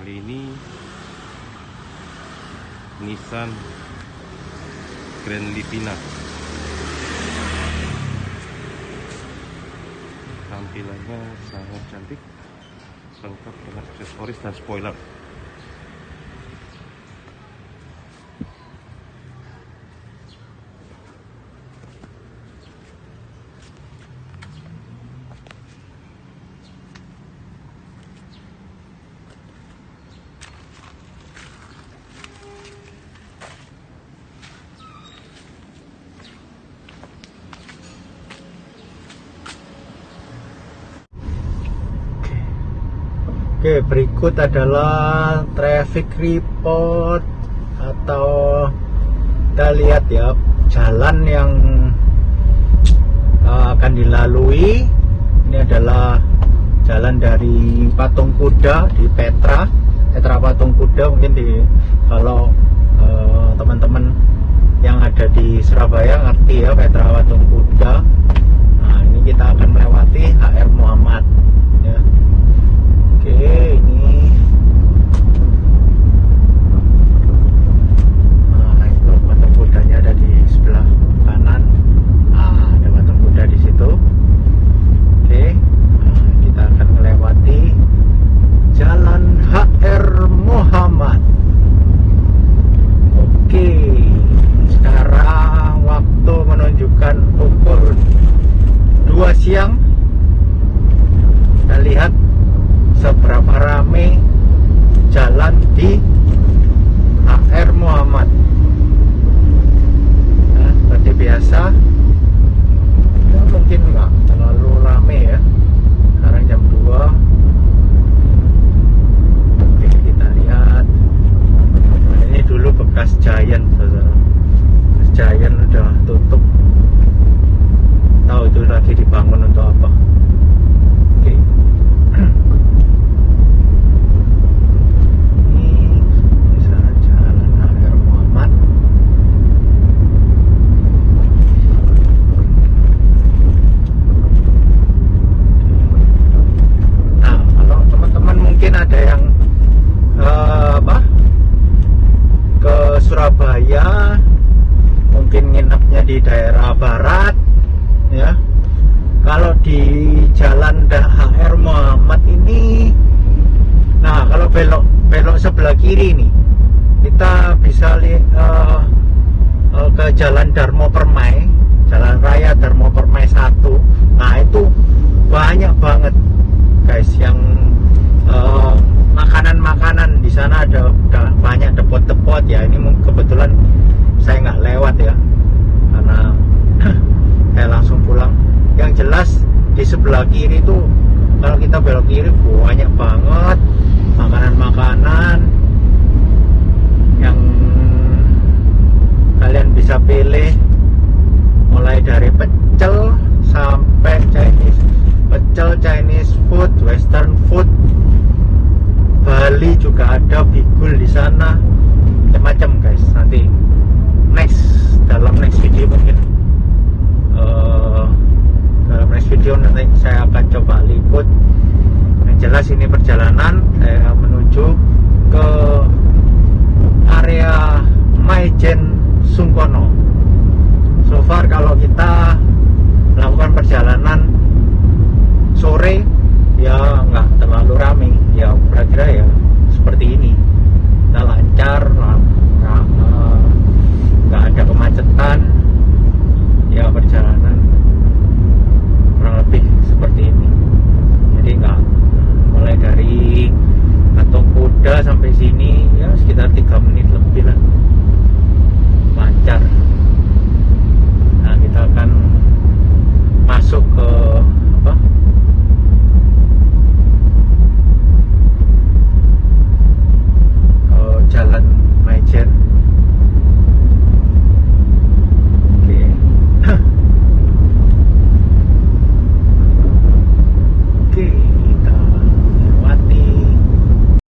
kali ini Nissan Grand Livina. Tampilannya sangat cantik lengkap dengan aksesoris dan spoiler Oke, berikut adalah traffic report atau kita lihat ya jalan yang uh, akan dilalui. Ini adalah jalan dari Patung Kuda di Petra, Petra Patung Kuda mungkin di kalau uh, teman-teman yang ada di Surabaya ngerti ya Petra Patung Kuda. Nah, ini kita akan melewati HR Muhammad. Oke, ini nah, itu patung kudanya ada di sebelah kanan. Ada patung kuda di situ. Oke, kita akan melewati Jalan HR Muhammad. Oke, sekarang waktu menunjukkan pukul 2 siang. Kita lihat seberapa rame jalan di HR Muhammad nah, seperti biasa. Ya, mungkin nggak terlalu rame ya. Sekarang jam 2 oke kita lihat. Nah, ini dulu bekas Giant saudara. Giant udah tutup. Tahu itu lagi dibangun untuk apa oke ini misalnya jalan HR Muhammad nah kalau teman-teman mungkin ada yang eh, apa ke Surabaya mungkin nginepnya di daerah barat ya kalau di jalan HR Muhammad ini Nah, kalau belok belok sebelah kiri nih, kita bisa lihat uh, uh, ke Jalan Darmo Permai, Jalan Raya Darmo Permai 1. Nah, itu banyak banget guys yang uh, makanan-makanan di sana ada, ada banyak depot-depot ya. Ini mung- kebetulan saya nggak lewat ya, karena saya langsung pulang. Yang jelas di sebelah kiri itu kalau kita belok kiri banyak banget. Makanan-makanan yang kalian bisa pilih. Mulai dari pecel sampai Chinese. Pecel Chinese food western food. Bali juga ada bigul di sana. Macam-macam guys. Nanti next dalam next video mungkin. Eh, dalam next video nanti saya akan coba liput yang jelas ini perjalanan saya menuju ke area Maijen Sungkono. So far kalau